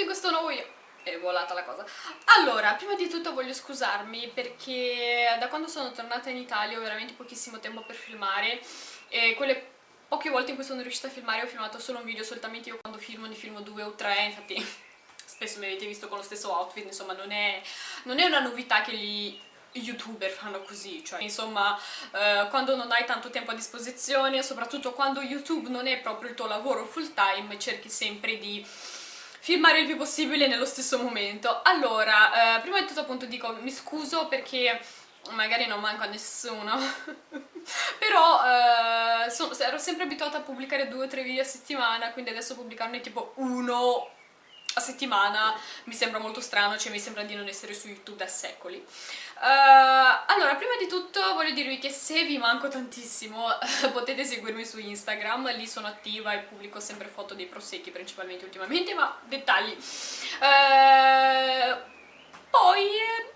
in questo nuovo video è volata la cosa. Allora prima di tutto voglio scusarmi perché da quando sono tornata in Italia ho veramente pochissimo tempo per filmare e quelle poche volte in cui sono riuscita a filmare ho filmato solo un video solitamente io quando filmo ne filmo due o tre infatti spesso mi avete visto con lo stesso outfit insomma non è, non è una novità che gli youtuber fanno così, cioè insomma eh, quando non hai tanto tempo a disposizione, soprattutto quando YouTube non è proprio il tuo lavoro full time, cerchi sempre di filmare il più possibile nello stesso momento. Allora, eh, prima di tutto appunto dico, mi scuso perché magari non manco a nessuno, però eh, so, ero sempre abituata a pubblicare due o tre video a settimana, quindi adesso pubblicarne tipo uno a settimana mi sembra molto strano, cioè mi sembra di non essere su YouTube da secoli. Uh, allora, prima di tutto voglio dirvi che se vi manco tantissimo potete seguirmi su Instagram, lì sono attiva e pubblico sempre foto dei prosecchi principalmente ultimamente, ma dettagli. Uh, poi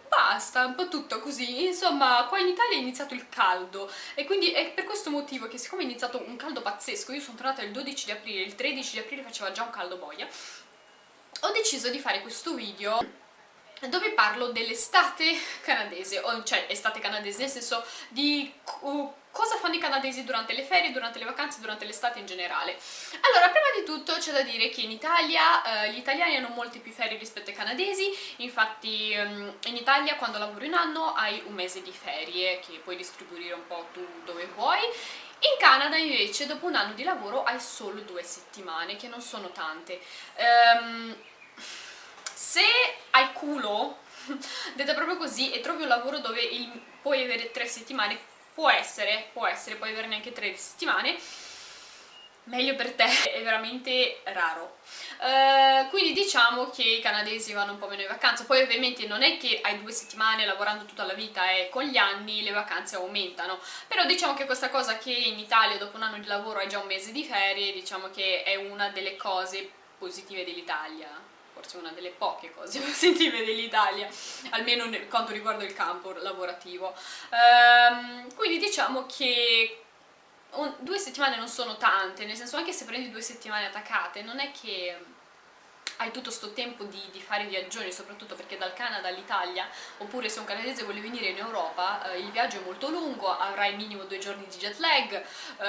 basta, un po' tutto così, insomma qua in Italia è iniziato il caldo e quindi è per questo motivo che siccome è iniziato un caldo pazzesco, io sono tornata il 12 di aprile, il 13 di aprile faceva già un caldo boia, ho deciso di fare questo video dove parlo dell'estate canadese, cioè estate canadese nel senso di cosa fanno i canadesi durante le ferie, durante le vacanze, durante l'estate in generale. Allora, prima di tutto c'è da dire che in Italia eh, gli italiani hanno molte più ferie rispetto ai canadesi, infatti um, in Italia quando lavori un anno hai un mese di ferie che puoi distribuire un po' tu dove vuoi, in Canada invece dopo un anno di lavoro hai solo due settimane, che non sono tante. Um, se hai culo, detta proprio così, e trovi un lavoro dove il, puoi avere tre settimane, può essere, può essere, puoi averne anche tre settimane, meglio per te, è veramente raro. Uh, quindi diciamo che i canadesi vanno un po' meno in vacanza, poi ovviamente non è che hai due settimane lavorando tutta la vita e con gli anni le vacanze aumentano, però diciamo che questa cosa che in Italia dopo un anno di lavoro hai già un mese di ferie, diciamo che è una delle cose positive dell'Italia, forse una delle poche cose positive dell'Italia, almeno nel quanto riguarda il campo lavorativo. Um, quindi diciamo che un, due settimane non sono tante, nel senso anche se prendi due settimane attaccate non è che hai tutto sto tempo di, di, fare viaggioni, soprattutto perché dal Canada all'Italia, oppure se un canadese vuole venire in Europa, eh, il viaggio è molto lungo, avrai minimo due giorni di jet lag, eh,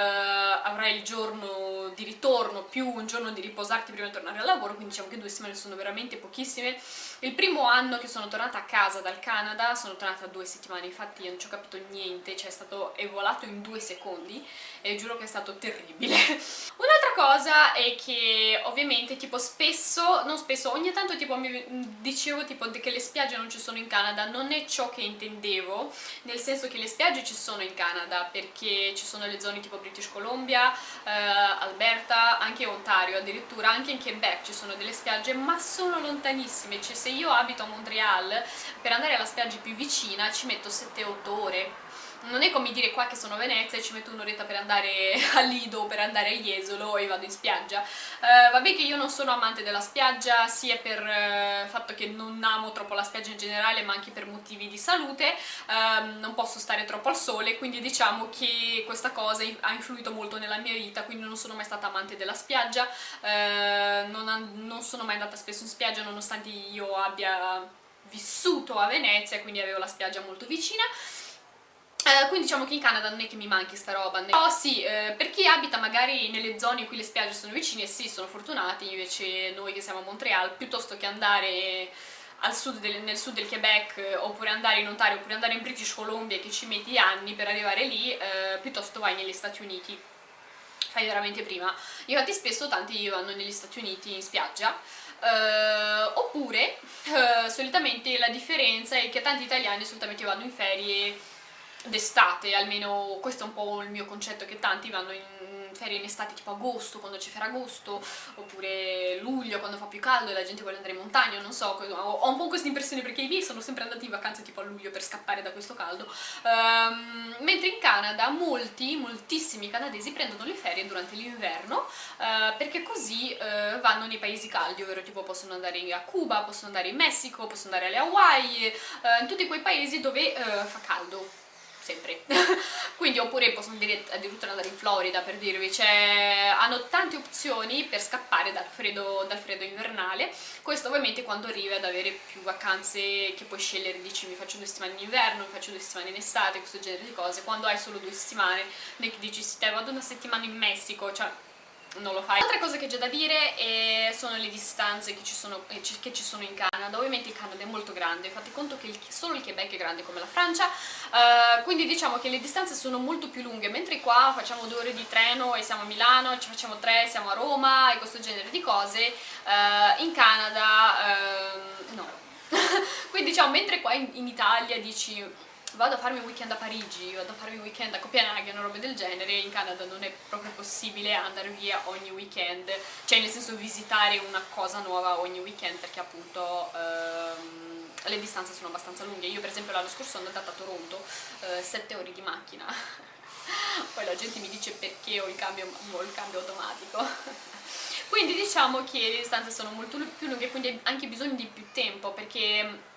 avrai il giorno di ritorno più un giorno di riposarti prima di tornare al lavoro, quindi diciamo che due settimane sono veramente pochissime. Il primo anno che sono tornata a casa dal Canada, sono tornata due settimane, infatti io non ci ho capito niente, cioè è stato è volato in due secondi e giuro che è stato terribile. Un'altra cosa è che ovviamente tipo spesso non spesso, ogni tanto tipo mi dicevo tipo che le spiagge non ci sono in Canada, non è ciò che intendevo, nel senso che le spiagge ci sono in Canada perché ci sono le zone tipo British Columbia, eh, Alberta, anche Ontario, addirittura anche in Quebec ci sono delle spiagge, ma sono lontanissime, cioè se io abito a Montreal per andare alla spiaggia più vicina ci metto 7-8 ore non è come dire qua che sono a Venezia e ci metto un'oretta per andare a Lido o per andare a Jesolo e vado in spiaggia. Uh, vabbè che io non sono amante della spiaggia sia per il uh, fatto che non amo troppo la spiaggia in generale ma anche per motivi di salute. Uh, non posso stare troppo al sole quindi diciamo che questa cosa ha influito molto nella mia vita quindi non sono mai stata amante della spiaggia. Eh, non, non sono mai andata spesso in spiaggia nonostante io abbia vissuto a Venezia quindi avevo la spiaggia molto vicina eh, quindi diciamo che in Canada non è che mi manchi sta roba però sì, eh, per chi abita magari nelle zone in cui le spiagge sono vicine sì, sono fortunati invece noi che siamo a Montreal piuttosto che andare sud del, nel sud del Quebec oppure andare in Ontario oppure andare in British Columbia che ci metti anni per arrivare lì eh, piuttosto vai negli Stati Uniti. Fai veramente prima. Infatti spesso tanti vanno negli Stati Uniti in spiaggia Uh, oppure uh, solitamente la differenza è che tanti italiani solitamente vanno in ferie d'estate, almeno questo è un po' il mio concetto, che tanti vanno in ferie in estate tipo agosto, quando c'è Ferragosto, oppure luglio, quando fa più caldo e la gente vuole andare in montagna, non so, ho un po' questa impressione perché i miei sono sempre andati in vacanza tipo a luglio per scappare da questo caldo, um, mentre in Canada molti, moltissimi canadesi prendono le ferie durante l'inverno uh, perché così uh, vanno nei paesi caldi, ovvero tipo possono andare a Cuba, possono andare in Messico, possono andare alle Hawaii, uh, in tutti quei paesi dove fa caldo sempre. Quindi oppure possono addirittura andare in Florida per dirvi. Cioè, hanno tante opzioni per scappare dal freddo, dal freddo invernale. Questo ovviamente quando arrivi ad avere più vacanze che puoi scegliere dici mi faccio due settimane in inverno, mi faccio due settimane in estate questo genere di cose. Quando hai solo due settimane dici sì te vado una settimana in Messico cioè non lo fai. Altre cose che c'è da dire eh, sono le distanze che ci, sono, eh, che ci, sono, in Canada, ovviamente il Canada è molto grande, fate conto che il, solo il Quebec è grande come la Francia, uh, quindi diciamo che le distanze sono molto più lunghe, mentre qua facciamo due ore di treno e siamo a Milano, ci facciamo tre, siamo a Roma e questo genere di cose, uh, in Canada uh, no. quindi diciamo, mentre qua in, in Italia dici vado a farmi un weekend a Parigi, vado a farmi un weekend a Copenaghen o robe del genere, in Canada non è proprio possibile andare via ogni weekend, cioè nel senso visitare una cosa nuova ogni weekend perché appunto ehm, le distanze sono abbastanza lunghe. Io per esempio l'anno scorso sono andata a Toronto, eh, 7 ore di macchina, poi la gente mi dice perché ho il cambio, ho il cambio automatico. quindi diciamo che le distanze sono molto più lunghe, quindi anche bisogno di più tempo perché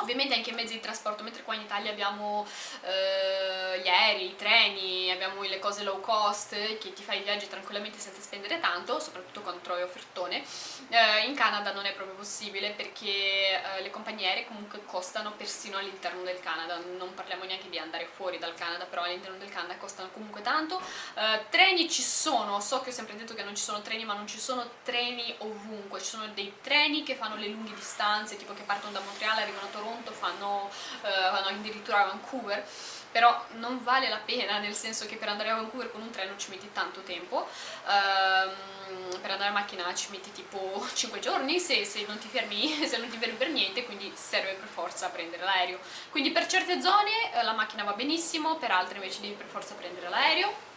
Ovviamente anche i mezzi di trasporto, mentre qua in Italia abbiamo eh, gli aerei, i treni, abbiamo le cose low cost che ti fai i viaggi tranquillamente senza spendere tanto, soprattutto quando trovi offertone, eh, in Canada non è proprio possibile perché eh, le compagnie aeree comunque costano persino all'interno del Canada, non parliamo neanche di andare fuori dal Canada, però all'interno del Canada costano comunque tanto. Eh, treni ci sono, so che ho sempre detto che non ci sono treni, ma non ci sono treni ovunque, ci sono dei treni che fanno le lunghe distanze, tipo che partono da Montreal, arrivano a Toronto, Toronto, fanno, eh, vanno addirittura a Vancouver, però non vale la pena nel senso che per andare a Vancouver con un treno ci metti tanto tempo, ehm, per andare a macchina ci metti tipo 5 giorni se, se, non ti fermi, se non ti fermi per niente, quindi serve per forza prendere l'aereo. Quindi per certe zone eh, la macchina va benissimo, per altre invece devi per forza prendere l'aereo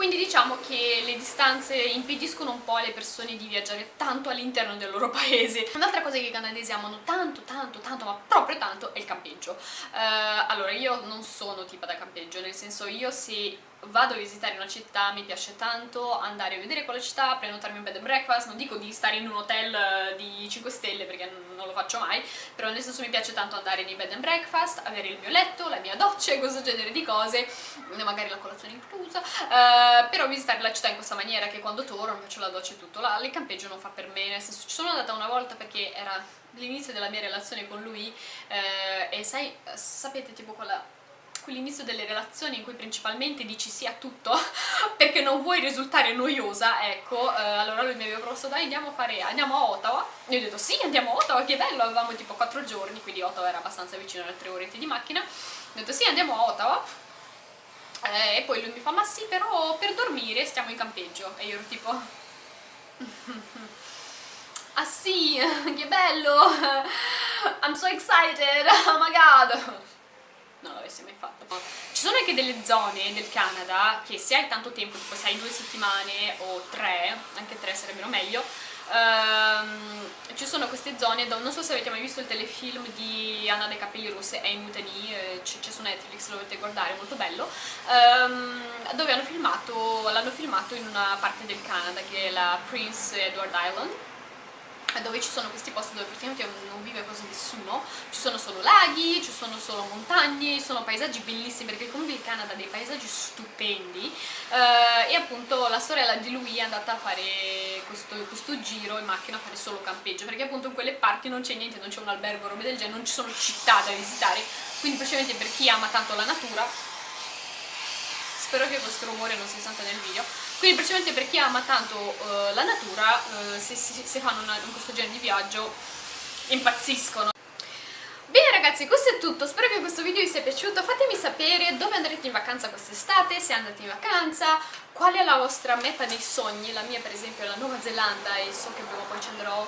quindi diciamo che le distanze impediscono un po' alle persone di viaggiare tanto all'interno del loro paese. Un'altra cosa che i canadesi amano tanto, tanto, tanto, ma proprio tanto è il campeggio. Uh, allora, io non sono tipa da campeggio, nel senso io se vado a visitare una città, mi piace tanto andare a vedere quella città, prenotarmi un bed and breakfast, non dico di stare in un hotel eh, di 5 stelle perché non lo faccio mai, però nel senso mi piace tanto andare nei bed and breakfast, avere il mio letto, la mia doccia e questo genere di cose, magari la colazione inclusa, uh, però visitare la città in questa maniera che quando torno faccio la doccia e tutto, là, il campeggio non fa per me, nel senso ci sono andata una volta perché era l'inizio della mia relazione con lui eh, e sai, sapete tipo quella quell'inizio delle relazioni in cui principalmente dici sì a tutto perché non vuoi risultare noiosa, ecco, eh, allora lui mi aveva proposto dai andiamo a fare, andiamo a Ottawa, e io ho detto sì andiamo a Ottawa, che bello, avevamo tipo 4 giorni, quindi Ottawa era abbastanza vicino alle 3 orette di macchina, ho detto sì andiamo a Ottawa, eh, e poi lui mi fa ma sì però per dormire stiamo in campeggio, e io ero tipo... ah sì, che bello, I'm so excited, oh my god, non l'avessi mai fatto. Ci sono anche delle zone del Canada che se hai tanto tempo, tipo se hai due settimane o tre, anche tre sarebbero meglio, ehm, ci sono queste zone, non so se avete mai visto il telefilm di Anna dei capelli rossi e Mutani, eh, c'è su Netflix, lo dovete guardare, è molto bello, ehm, dove hanno filmato, l'hanno filmato in una parte del Canada che è la Prince Edward Island dove ci sono questi posti dove praticamente non vive quasi nessuno, ci sono solo laghi, ci sono solo montagne, sono paesaggi bellissimi perché comunque il Canada ha dei paesaggi stupendi. Eh, e appunto la sorella di lui è andata a fare questo, questo, giro in macchina a fare solo campeggio perché appunto in quelle parti non c'è niente, non c'è un albergo, robe del genere, non ci sono città da visitare. Quindi praticamente per chi ama tanto la natura spero che questo rumore non si senta nel video quindi praticamente per chi ama tanto uh, la natura uh, se, se, se, fanno una, questo genere di viaggio impazziscono. Bene ragazzi, questo è tutto, spero che questo video vi sia piaciuto, fatemi sapere dove andrete in vacanza quest'estate, se andate in vacanza, qual è la vostra meta dei sogni, la mia per esempio è la Nuova Zelanda e so che prima o poi ci andrò,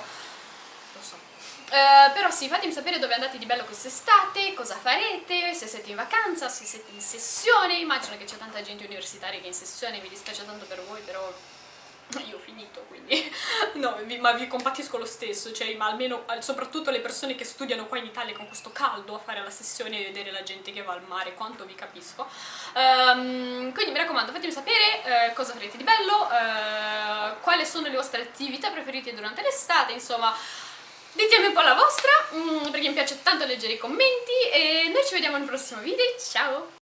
so, Uh, però sì, fatemi sapere dove andate di bello quest'estate, cosa farete, se siete in vacanza, se siete in sessione, immagino che c'è tanta gente universitaria che è in sessione, mi dispiace tanto per voi, però io ho finito, quindi no, vi, ma vi compatisco lo stesso, cioè, ma almeno, soprattutto le persone che studiano qua in Italia con questo caldo a fare la sessione e vedere la gente che va al mare, quanto vi capisco. Um, quindi mi raccomando, fatemi sapere uh, cosa farete di bello, uh, quali sono le vostre attività preferite durante l'estate, insomma Ditemi un po' la vostra, mm, perché mi piace tanto leggere i commenti e noi ci vediamo nel prossimo video, ciao!